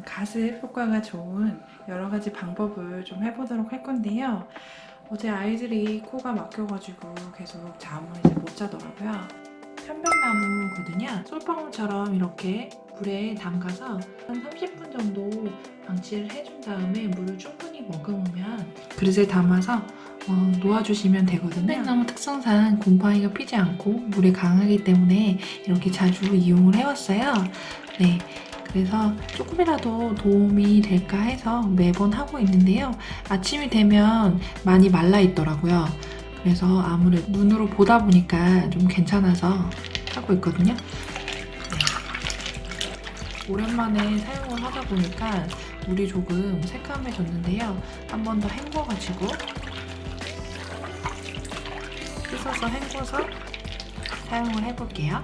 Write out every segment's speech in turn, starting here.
어, 가습 효과가 좋은 여러 가지 방법을 좀 해보도록 할 건데요. 어제 아이들이 코가 막혀가지고 계속 잠을 이제 못 자더라고요. 편백나무거든요. 솔방울처럼 이렇게 물에 담가서 한 30분 정도 방치를 해준 다음에 물을 충분히 머금으면 그릇에 담아서 어, 놓아주시면 되거든요. 편백나무 특성상 곰팡이가 피지 않고 물에 강하기 때문에 이렇게 자주 이용을 해왔어요. 네. 그래서 조금이라도 도움이 될까 해서 매번 하고 있는데요. 아침이 되면 많이 말라 있더라고요. 그래서 아무래도 눈으로 보다 보니까 좀 괜찮아서 하고 있거든요. 네. 오랜만에 사용을 하다 보니까 물이 조금 새까매졌는데요. 한 번 더 헹궈가지고 씻어서 헹궈서 사용을 해볼게요.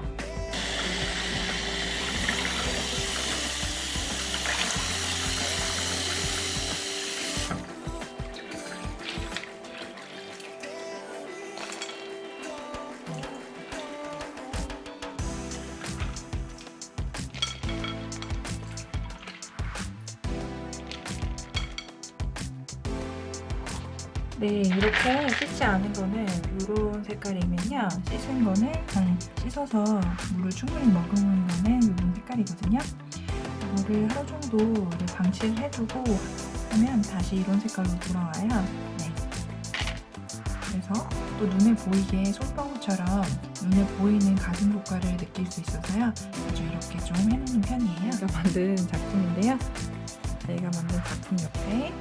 네, 이렇게 씻지 않은 거는 이런 색깔이면요. 씻은 거는 음, 씻어서 물을 충분히 머금은 거는 이런 색깔이거든요. 이거를 하루 정도 방치를 해두고 하면 다시 이런 색깔로 돌아와요. 네. 그래서 또 눈에 보이게 솔방울처럼 눈에 보이는 가슴 효과를 느낄 수 있어서요. 아주 이렇게 좀 해놓는 편이에요. 제가 만든 작품인데요. 저희가 만든 작품 옆에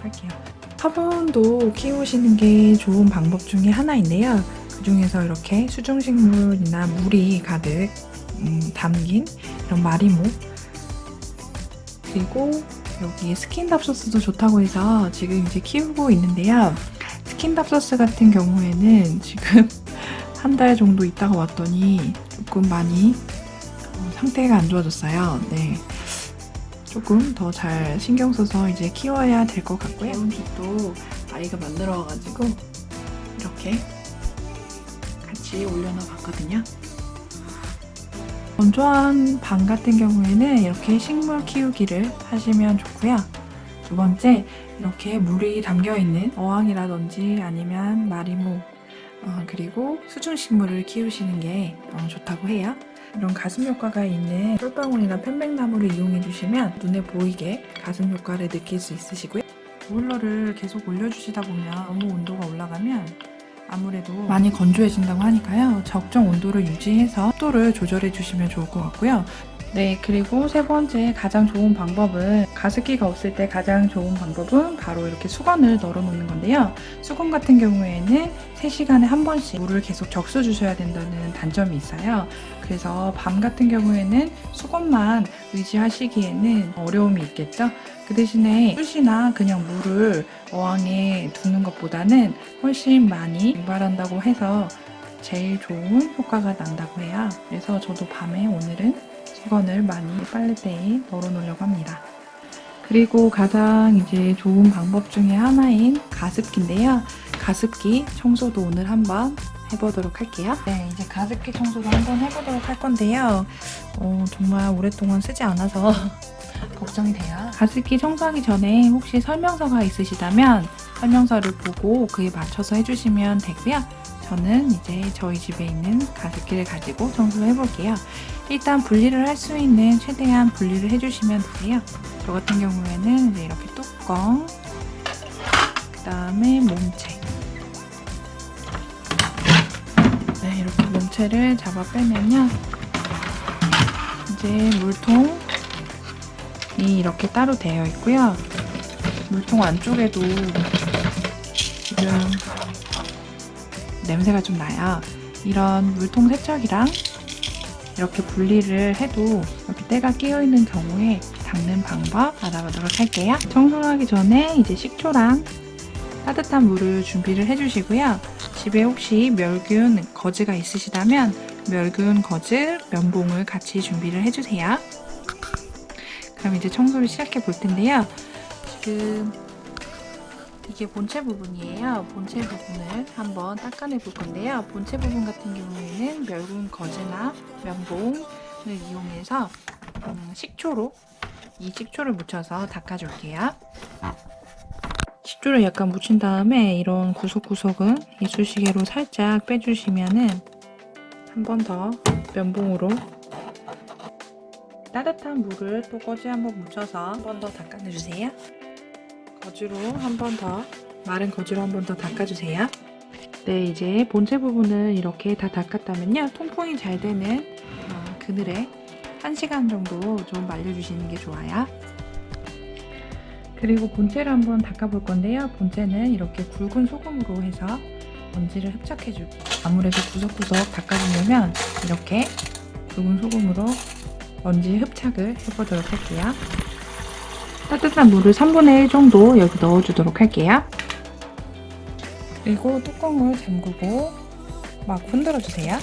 보도록 할게요. 화분도 키우시는 게 좋은 방법 중에 하나인데요. 그 중에서 이렇게 수중식물이나 물이 가득 음, 담긴 이런 마리모 그리고 여기 스킨답서스도 좋다고 해서 지금 이제 키우고 있는데요. 스킨답서스 같은 경우에는 지금 한 달 정도 있다가 왔더니 조금 많이 어, 상태가 안 좋아졌어요. 네. 조금 더 잘 신경 써서 이제 키워야 될 것 같고요. 온빛도 아이가 만들어가지고 이렇게 같이 올려놔 봤거든요. 건조한 방 같은 경우에는 이렇게 식물 키우기를 하시면 좋고요. 두 번째, 이렇게 물이 담겨있는 어항이라든지 아니면 마리모 어, 그리고 수중식물을 키우시는 게 어, 좋다고 해요. 이런 가슴 효과가 있는 솔방울이나 편백나무를 이용해 주시면 눈에 보이게 가슴 효과를 느낄 수 있으시고요. 보일러를 계속 올려주시다 보면 너무 온도가 올라가면 아무래도 많이 건조해진다고 하니까요. 적정 온도를 유지해서 습도를 조절해 주시면 좋을 것 같고요. 네, 그리고 세 번째 가장 좋은 방법은 가습기가 없을 때 가장 좋은 방법은 바로 이렇게 수건을 널어 놓는 건데요. 수건 같은 경우에는 3시간에 한 번씩 물을 계속 적셔 주셔야 된다는 단점이 있어요. 그래서 밤 같은 경우에는 수건만 의지하시기에는 어려움이 있겠죠. 그 대신에 숯이나 그냥 물을 어항에 두는 것보다는 훨씬 많이 유발한다고 해서 제일 좋은 효과가 난다고 해요. 그래서 저도 밤에 오늘은 수건을 많이 빨래대에 널어놓으려고 합니다. 그리고 가장 이제 좋은 방법 중에 하나인 가습기인데요. 가습기 청소도 오늘 한번 해보도록 할게요. 네, 이제 가습기 청소도 한번 해보도록 할 건데요. 어, 정말 오랫동안 쓰지 않아서 걱정이 돼요. 가습기 청소하기 전에 혹시 설명서가 있으시다면 설명서를 보고 그에 맞춰서 해주시면 되고요. 저는 이제 저희 집에 있는 가습기를 가지고 청소를 해볼게요. 일단 분리를 할 수 있는 최대한 분리를 해주시면 되세요. 저 같은 경우에는 이제 이렇게 뚜껑, 그 다음에 몸체 네, 이렇게 몸체를 잡아 빼면요. 이제 물통이 이렇게 따로 되어 있고요. 물통 안쪽에도 지금 냄새가 좀 나요. 이런 물통 세척이랑 이렇게 분리를 해도 이렇게 때가 끼어있는 경우에 닦는 방법 알아보도록 할게요. 청소하기 전에 이제 식초랑 따뜻한 물을 준비를 해주시고요. 집에 혹시 멸균 거즈가 있으시다면 멸균 거즈 면봉을 같이 준비를 해주세요. 그럼 이제 청소를 시작해 볼 텐데요. 지금 이게 본체 부분이에요. 본체 부분을 한번 닦아내 볼 건데요. 본체 부분 같은 경우에는 멸균 거즈나 면봉 이용해서 음, 식초로 이 식초를 묻혀서 닦아줄게요. 식초를 약간 묻힌 다음에 이런 구석구석은 이쑤시개로 살짝 빼주시면은 한 번 더 면봉으로 따뜻한 물을 또 거즈 한번 묻혀서 한 번 더 닦아주세요. 거즈로 한 번 더 마른 거즈로 한 번 더 닦아주세요. 네, 이제 본체 부분을 이렇게 다 닦았다면요. 통풍이 잘 되는 어, 그늘에 1시간 정도 좀 말려주시는 게 좋아요. 그리고 본체를 한번 닦아볼 건데요. 본체는 이렇게 굵은 소금으로 해서 먼지를 흡착해주고 아무래도 구석구석 닦아주려면 이렇게 굵은 소금으로 먼지 흡착을 해보도록 할게요. 따뜻한 물을 3분의 1 정도 여기 넣어주도록 할게요. 그리고 뚜껑을 잠그고 막 흔들어주세요.